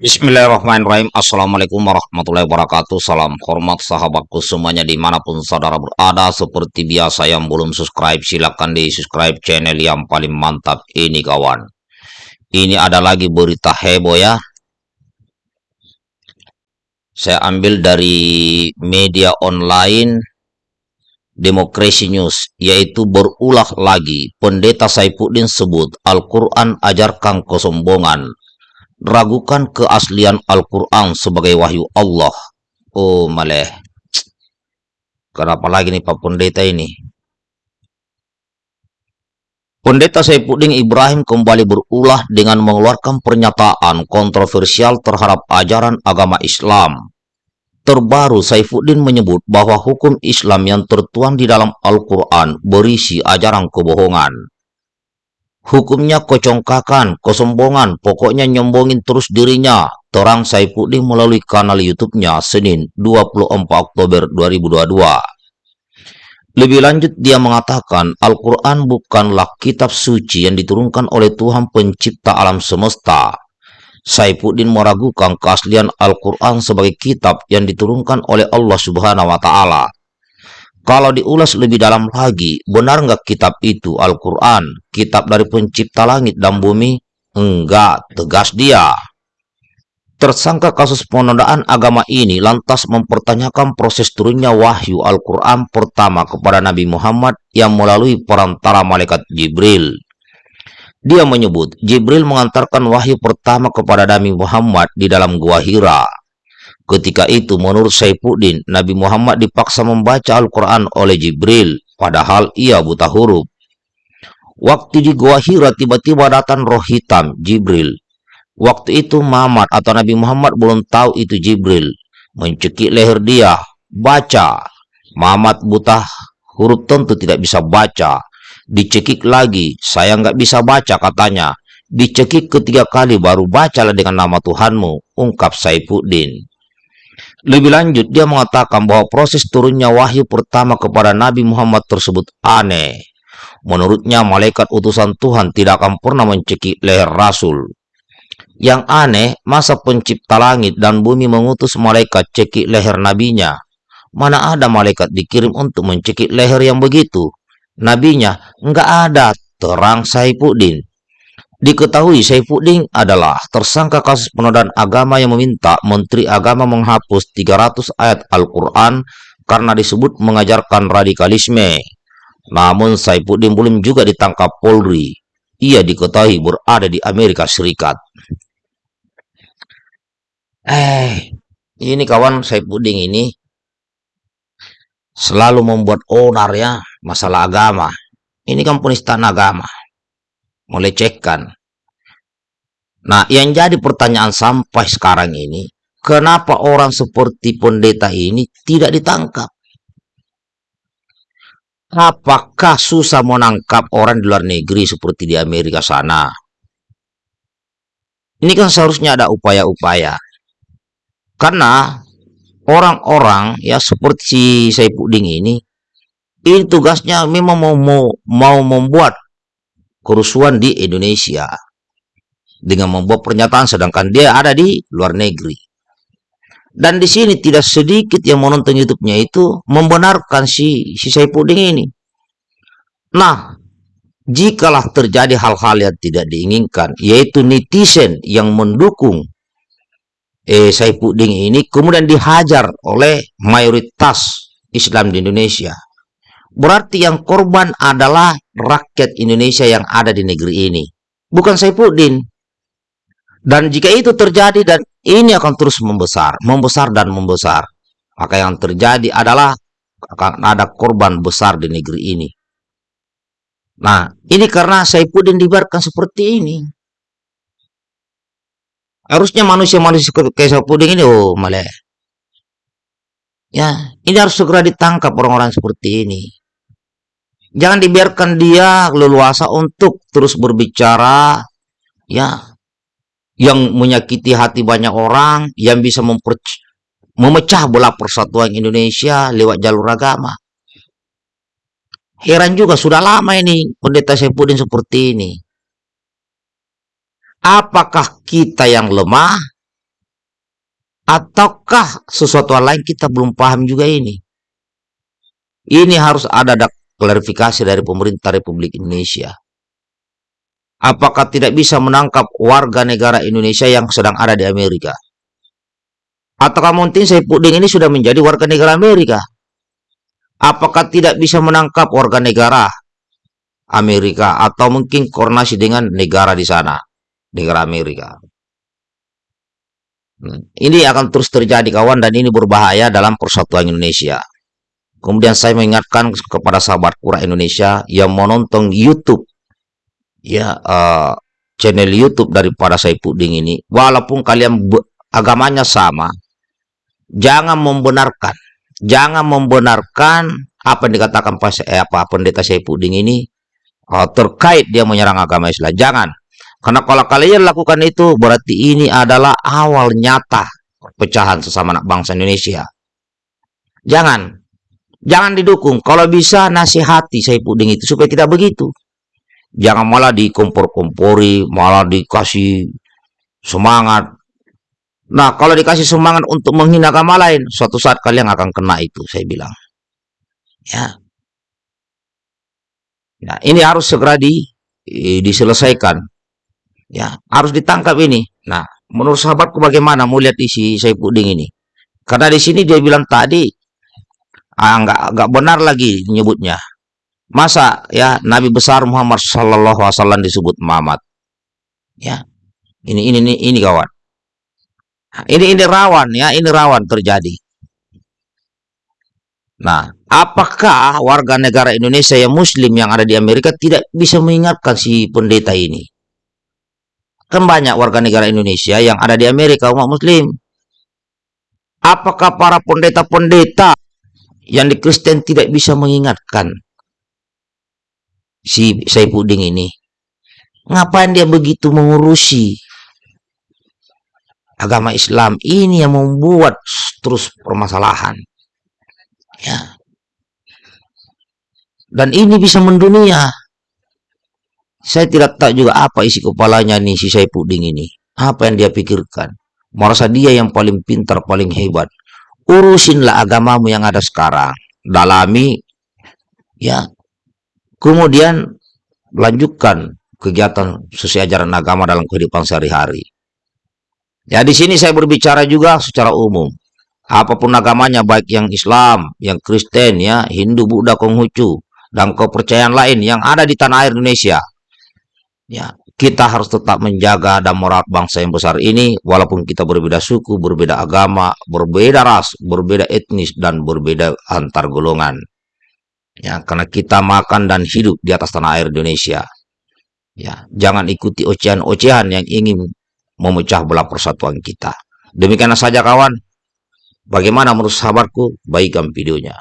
Bismillahirrahmanirrahim. Assalamualaikum warahmatullahi wabarakatuh. Salam hormat sahabatku semuanya di mana pun saudara berada. Seperti biasa yang belum subscribe silahkan di subscribe channel yang paling mantap ini kawan. Ini ada lagi berita heboh ya. Saya ambil dari media online Demokrasi News yaitu berulah lagi. Pendeta Saifuddin sebut Al-Quran ajarkan kesombongan ragukan keaslian Al-Quran sebagai wahyu Allah. Oh, maleh. Kenapa lagi nih Pak Pendeta ini? Pendeta Saifuddin Ibrahim kembali berulah dengan mengeluarkan pernyataan kontroversial terhadap ajaran agama Islam. Terbaru Saifuddin menyebut bahwa hukum Islam yang tertuang di dalam Al-Quran berisi ajaran kebohongan. Hukumnya kocongkakan, kesombongan, pokoknya nyombongin terus dirinya. Terang Saifuddin melalui kanal YouTube-nya Senin 24 Oktober 2022. Lebih lanjut dia mengatakan Al-Quran bukanlah kitab suci yang diturunkan oleh Tuhan pencipta alam semesta. Saifuddin meragukan keaslian Al-Quran sebagai kitab yang diturunkan oleh Allah Subhanahu wa Ta'ala. Kalau diulas lebih dalam lagi, benar nggak kitab itu Al-Quran, kitab dari pencipta langit dan bumi? Enggak, tegas dia. Tersangka kasus penodaan agama ini lantas mempertanyakan proses turunnya wahyu Al-Quran pertama kepada Nabi Muhammad yang melalui perantara malaikat Jibril. Dia menyebut Jibril mengantarkan wahyu pertama kepada Nabi Muhammad di dalam Gua Hira. Ketika itu menurut Saifuddin, Nabi Muhammad dipaksa membaca Al-Quran oleh Jibril, padahal ia buta huruf. Waktu di Gua Hira tiba-tiba datang roh hitam, Jibril. Waktu itu Muhammad atau Nabi Muhammad belum tahu itu Jibril. Mencekik leher dia, baca. Muhammad buta huruf tentu tidak bisa baca. Dicekik lagi, saya nggak bisa baca katanya. Dicekik ketiga kali baru bacalah dengan nama Tuhanmu, ungkap Saifuddin. Lebih lanjut, dia mengatakan bahwa proses turunnya wahyu pertama kepada Nabi Muhammad tersebut aneh. Menurutnya, malaikat utusan Tuhan tidak akan pernah mencekik leher Rasul. Yang aneh, masa pencipta langit dan bumi mengutus malaikat cekik leher nabinya. Mana ada malaikat dikirim untuk mencekik leher yang begitu? Nabinya, enggak ada, terang Saifuddin. Diketahui Saifuddin adalah tersangka kasus penodaan agama yang meminta Menteri Agama menghapus 300 ayat Al-Quran karena disebut mengajarkan radikalisme. Namun Saifuddin belum juga ditangkap Polri. Ia diketahui berada di Amerika Serikat. Eh, ini kawan Saifuddin ini selalu membuat onar ya masalah agama. Ini kan penistaan agama melecehkan. Nah, yang jadi pertanyaan sampai sekarang ini, kenapa orang seperti pendeta ini tidak ditangkap? Apakah susah menangkap orang di luar negeri seperti di Amerika sana? Ini kan seharusnya ada upaya-upaya. Karena orang-orang ya seperti si Puding ini, ini tugasnya memang mau, mau, mau membuat kerusuhan di Indonesia dengan membuat pernyataan sedangkan dia ada di luar negeri. Dan di sini tidak sedikit yang menonton YouTube-nya itu membenarkan si si Saipudin ini. Nah, jikalah terjadi hal-hal yang tidak diinginkan, yaitu netizen yang mendukung eh, Saipudin ini kemudian dihajar oleh mayoritas Islam di Indonesia Berarti yang korban adalah rakyat Indonesia yang ada di negeri ini. Bukan Saifuddin. Dan jika itu terjadi dan ini akan terus membesar, membesar dan membesar. Maka yang terjadi adalah akan ada korban besar di negeri ini. Nah, ini karena Saifuddin dibiarkan seperti ini. Harusnya manusia-manusia kayak Saifuddin ini, oh malah. Ya, ini harus segera ditangkap orang-orang seperti ini. Jangan dibiarkan dia leluasa untuk terus berbicara ya yang menyakiti hati banyak orang, yang bisa memecah belah persatuan Indonesia lewat jalur agama. Heran juga sudah lama ini pendeta Saifuddin seperti ini. Apakah kita yang lemah Ataukah sesuatu lain kita belum paham juga ini? Ini harus ada klarifikasi dari pemerintah Republik Indonesia. Apakah tidak bisa menangkap warga negara Indonesia yang sedang ada di Amerika? Ataukah mungkin saya Puding ini sudah menjadi warga negara Amerika? Apakah tidak bisa menangkap warga negara Amerika atau mungkin koordinasi dengan negara di sana, negara Amerika? Hmm, ini akan terus terjadi kawan dan ini berbahaya dalam persatuan Indonesia. Kemudian saya mengingatkan kepada sahabat kura Indonesia yang menonton YouTube ya uh, channel YouTube daripada saya puding ini, walaupun kalian agamanya sama, jangan membenarkan, jangan membenarkan apa yang dikatakan pas eh, apa pendeta saya puding ini uh, terkait dia menyerang agama Islam. Jangan, karena kalau kalian lakukan itu berarti ini adalah awal nyata perpecahan sesama anak bangsa Indonesia. Jangan, jangan didukung. Kalau bisa nasihati saya puding itu supaya tidak begitu. Jangan malah dikompor-kompori, malah dikasih semangat. Nah, kalau dikasih semangat untuk menghina agama lain, suatu saat kalian akan kena itu, saya bilang. Ya. Nah, ini harus segera di, diselesaikan. Ya, harus ditangkap ini. Nah, menurut sahabatku bagaimana mau lihat isi saya puding ini? Karena di sini dia bilang tadi, ah, nggak nggak benar lagi nyebutnya. Masa ya Nabi besar Muhammad Sallallahu Alaihi Wasallam disebut Muhammad? Ya, ini ini ini, ini kawan. Nah, ini ini rawan ya, ini rawan terjadi. Nah, apakah warga negara Indonesia yang Muslim yang ada di Amerika tidak bisa mengingatkan si pendeta ini? Kan banyak warga negara Indonesia yang ada di Amerika umat Muslim. Apakah para pendeta-pendeta yang di Kristen tidak bisa mengingatkan si Saipudin ini. Ngapain dia begitu mengurusi agama Islam? Ini yang membuat terus permasalahan. Ya. Dan ini bisa mendunia. Saya tidak tahu juga apa isi kepalanya nih si Saipudin ini. Apa yang dia pikirkan. Merasa dia yang paling pintar, paling hebat. Urusinlah agamamu yang ada sekarang. Dalami, ya, Kemudian lanjutkan kegiatan sesuai ajaran agama dalam kehidupan sehari-hari. Ya di sini saya berbicara juga secara umum. Apa pun agamanya baik yang Islam, yang Kristen ya, Hindu, Buddha, Konghucu dan kepercayaan lain yang ada di tanah air Indonesia. Ya, kita harus tetap menjaga dan merawat bangsa yang besar ini walaupun kita berbeda suku, berbeda agama, berbeda ras, berbeda etnis dan berbeda antar golongan. Ya, karena kita makan dan hidup di atas tanah air Indonesia. Ya, jangan ikuti ocehan-ocehan yang ingin memecah belah persatuan kita. Demikian saja kawan. Bagaimana menurut sahabatku? Baikkan videonya.